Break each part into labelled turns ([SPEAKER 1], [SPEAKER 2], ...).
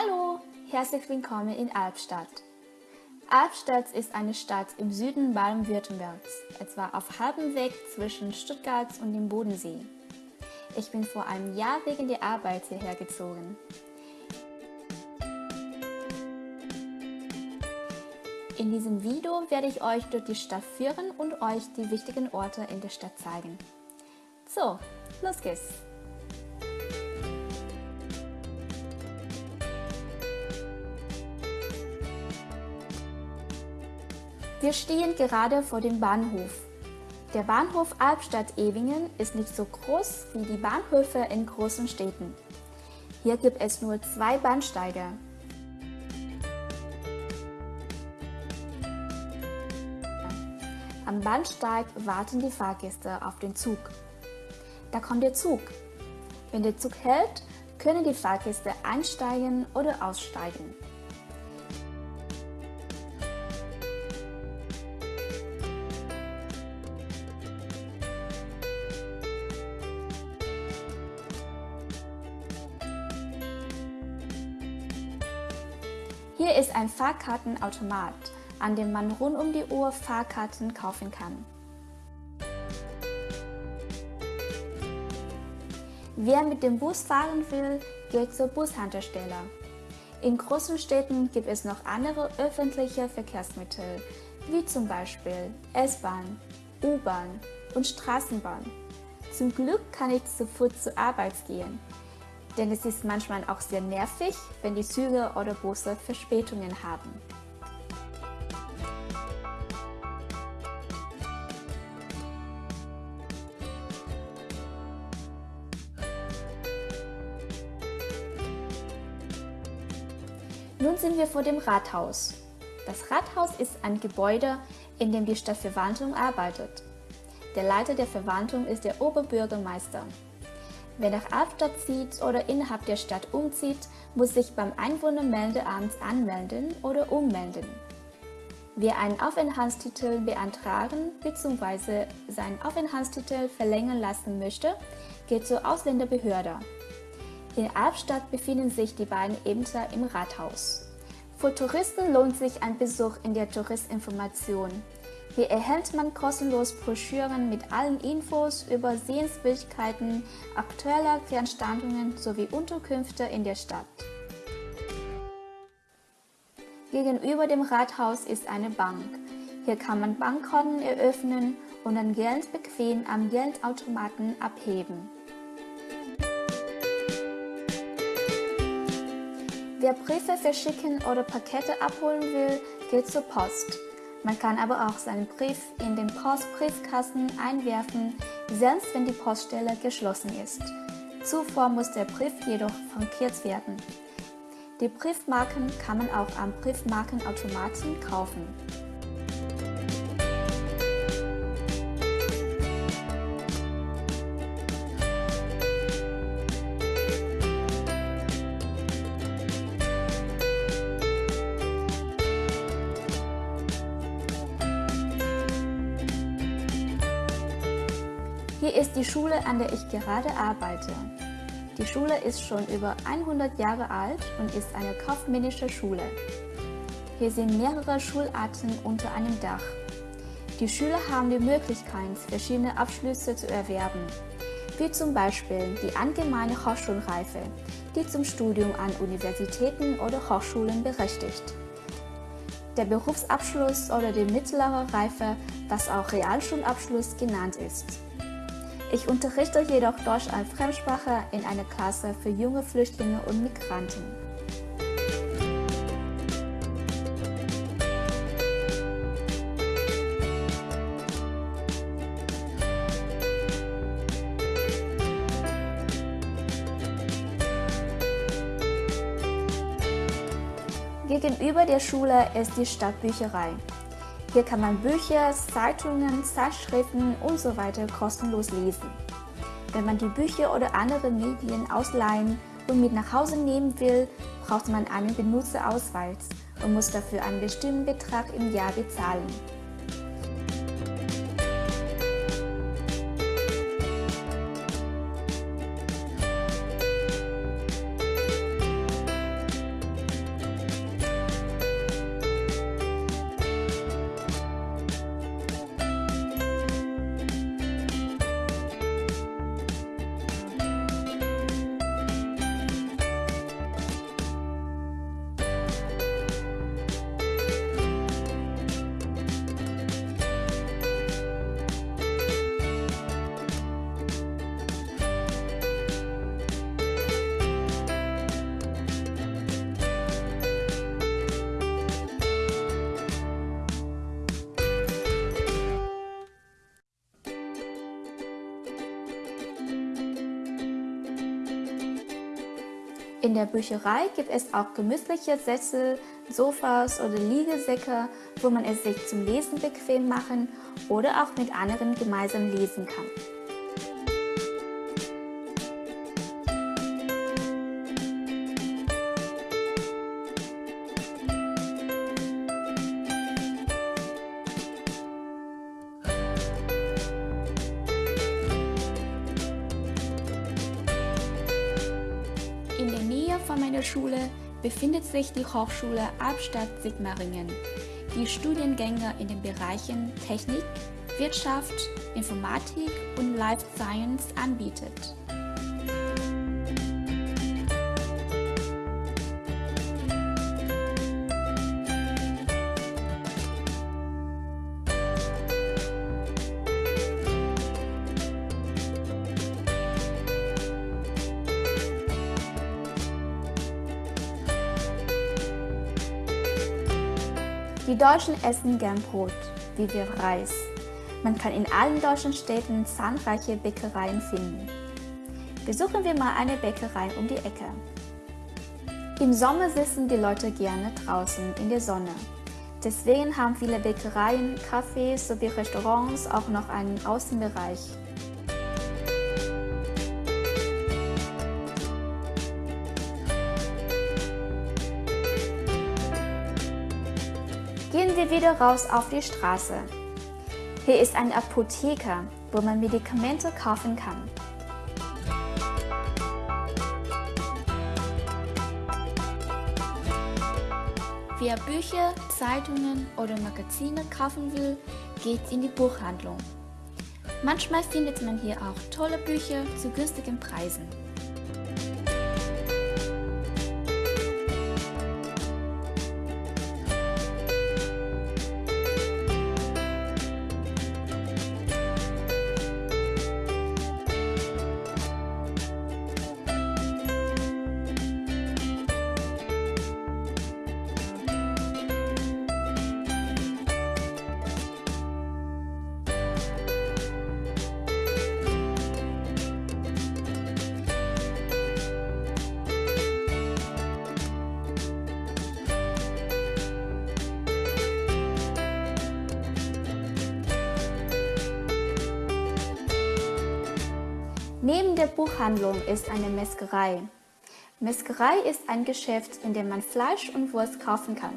[SPEAKER 1] Hallo, herzlich willkommen in Albstadt. Albstadt ist eine Stadt im Süden Baden-Württembergs, etwa auf halbem Weg zwischen Stuttgart und dem Bodensee. Ich bin vor einem Jahr wegen der Arbeit hierher gezogen. In diesem Video werde ich euch durch die Stadt führen und euch die wichtigen Orte in der Stadt zeigen. So, los geht's! Wir stehen gerade vor dem Bahnhof. Der Bahnhof Albstadt-Ewingen ist nicht so groß wie die Bahnhöfe in großen Städten. Hier gibt es nur zwei Bahnsteige. Am Bahnsteig warten die Fahrgäste auf den Zug. Da kommt der Zug. Wenn der Zug hält, können die Fahrgäste einsteigen oder aussteigen. Hier ist ein Fahrkartenautomat, an dem man rund um die Uhr Fahrkarten kaufen kann. Wer mit dem Bus fahren will, geht zur Bushaltestelle. In großen Städten gibt es noch andere öffentliche Verkehrsmittel, wie zum Beispiel S-Bahn, U-Bahn und Straßenbahn. Zum Glück kann ich zu Fuß zur Arbeit gehen denn es ist manchmal auch sehr nervig, wenn die Züge oder Busse Verspätungen haben. Nun sind wir vor dem Rathaus. Das Rathaus ist ein Gebäude, in dem die Stadtverwaltung arbeitet. Der Leiter der Verwaltung ist der Oberbürgermeister. Wer nach Albstadt zieht oder innerhalb der Stadt umzieht, muss sich beim Einwohnermeldeamt anmelden oder ummelden. Wer einen Aufenthaltstitel beantragen bzw. seinen Aufenthaltstitel verlängern lassen möchte, geht zur Ausländerbehörde. In Albstadt befinden sich die beiden Ämter im Rathaus. Für Touristen lohnt sich ein Besuch in der Touristinformation. Hier erhält man kostenlos Broschüren mit allen Infos über Sehenswürdigkeiten, aktuelle Veranstaltungen sowie Unterkünfte in der Stadt. Gegenüber dem Rathaus ist eine Bank. Hier kann man Bankkonten eröffnen und dann Geld bequem am Geldautomaten abheben. Wer Briefe verschicken oder Pakete abholen will, geht zur Post. Man kann aber auch seinen Brief in den Postbriefkasten einwerfen, selbst wenn die Poststelle geschlossen ist. Zuvor muss der Brief jedoch frankiert werden. Die Briefmarken kann man auch am Briefmarkenautomaten kaufen. Schule, an der ich gerade arbeite. Die Schule ist schon über 100 Jahre alt und ist eine kaufmännische Schule. Hier sind mehrere Schularten unter einem Dach. Die Schüler haben die Möglichkeit, verschiedene Abschlüsse zu erwerben, wie zum Beispiel die allgemeine Hochschulreife, die zum Studium an Universitäten oder Hochschulen berechtigt. Der Berufsabschluss oder die mittlere Reife, was auch Realschulabschluss genannt ist. Ich unterrichte jedoch Deutsch als Fremdsprache in einer Klasse für junge Flüchtlinge und Migranten. Gegenüber der Schule ist die Stadtbücherei. Hier kann man Bücher, Zeitungen, Zeitschriften usw. So kostenlos lesen. Wenn man die Bücher oder andere Medien ausleihen und mit nach Hause nehmen will, braucht man einen Benutzerausweis und muss dafür einen bestimmten Betrag im Jahr bezahlen. In der Bücherei gibt es auch gemütliche Sessel, Sofas oder Liegesäcke, wo man es sich zum Lesen bequem machen oder auch mit anderen gemeinsam lesen kann. Von meiner Schule befindet sich die Hochschule Albstadt Sigmaringen, die Studiengänge in den Bereichen Technik, Wirtschaft, Informatik und Life Science anbietet. Die Deutschen essen gern Brot, wie wir Reis. Man kann in allen deutschen Städten zahlreiche Bäckereien finden. Besuchen wir mal eine Bäckerei um die Ecke. Im Sommer sitzen die Leute gerne draußen in der Sonne. Deswegen haben viele Bäckereien, Cafés sowie Restaurants auch noch einen Außenbereich. Wir wieder raus auf die Straße. Hier ist eine Apotheke, wo man Medikamente kaufen kann. Wer Bücher, Zeitungen oder Magazine kaufen will, geht in die Buchhandlung. Manchmal findet man hier auch tolle Bücher zu günstigen Preisen. Neben der Buchhandlung ist eine Metzgerei. Metzgerei ist ein Geschäft, in dem man Fleisch und Wurst kaufen kann.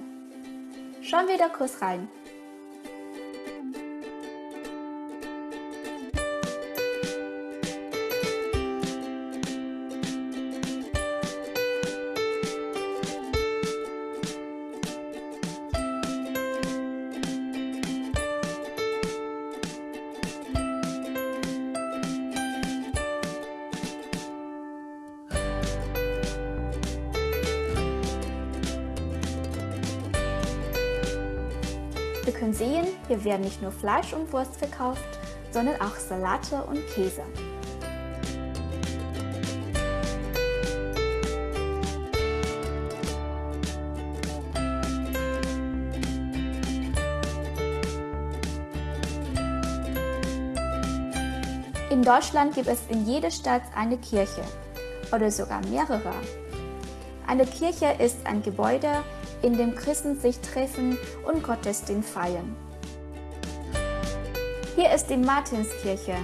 [SPEAKER 1] Schauen wir da kurz rein. Können sehen, hier werden nicht nur Fleisch und Wurst verkauft, sondern auch Salate und Käse. In Deutschland gibt es in jeder Stadt eine Kirche oder sogar mehrere. Eine Kirche ist ein Gebäude, in dem Christen sich treffen und Gottesdienst feiern. Hier ist die Martinskirche.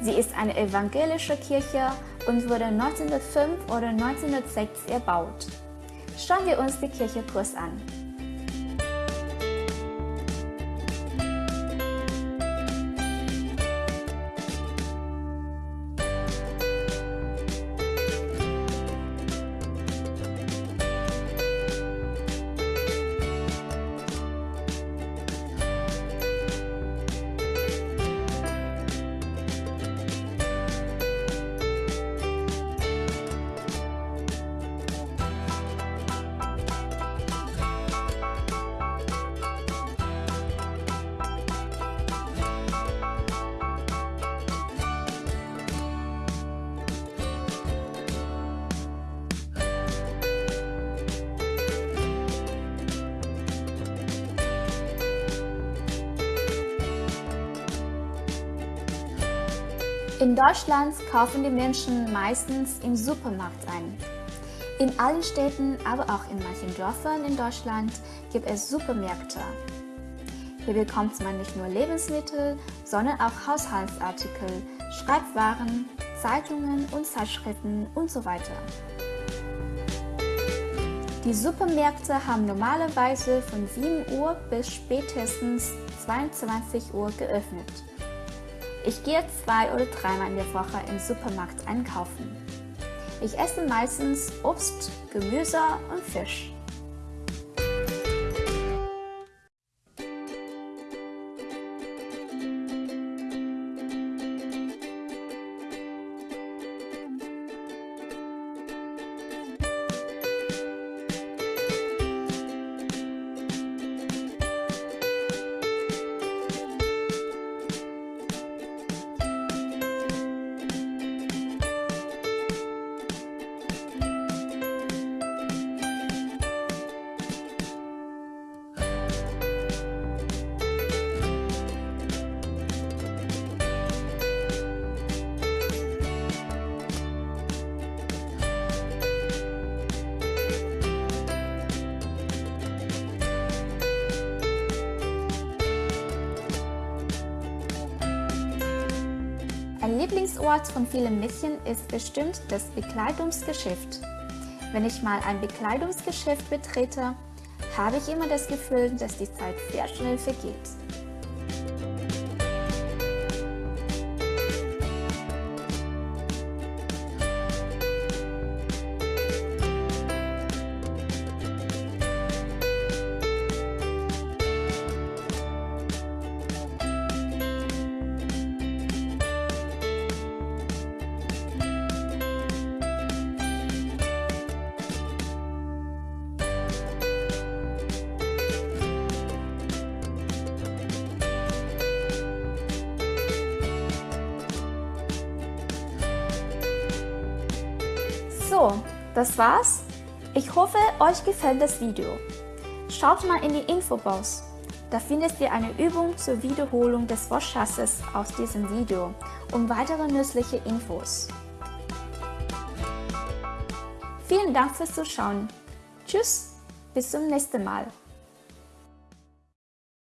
[SPEAKER 1] Sie ist eine evangelische Kirche und wurde 1905 oder 1906 erbaut. Schauen wir uns die Kirche kurz an. In Deutschland kaufen die Menschen meistens im Supermarkt ein. In allen Städten, aber auch in manchen Dörfern in Deutschland gibt es Supermärkte. Hier bekommt man nicht nur Lebensmittel, sondern auch Haushaltsartikel, Schreibwaren, Zeitungen und Zeitschriften und so weiter. Die Supermärkte haben normalerweise von 7 Uhr bis spätestens 22 Uhr geöffnet. Ich gehe zwei oder dreimal in der Woche im Supermarkt einkaufen. Ich esse meistens Obst, Gemüse und Fisch. Ein Lieblingsort von vielen Mädchen ist bestimmt das Bekleidungsgeschäft. Wenn ich mal ein Bekleidungsgeschäft betrete, habe ich immer das Gefühl, dass die Zeit sehr schnell vergeht. So, das war's. Ich hoffe, euch gefällt das Video. Schaut mal in die Infobox. Da findet ihr eine Übung zur Wiederholung des Wortschatzes aus diesem Video und weitere nützliche Infos. Vielen Dank fürs Zuschauen. Tschüss, bis zum nächsten Mal.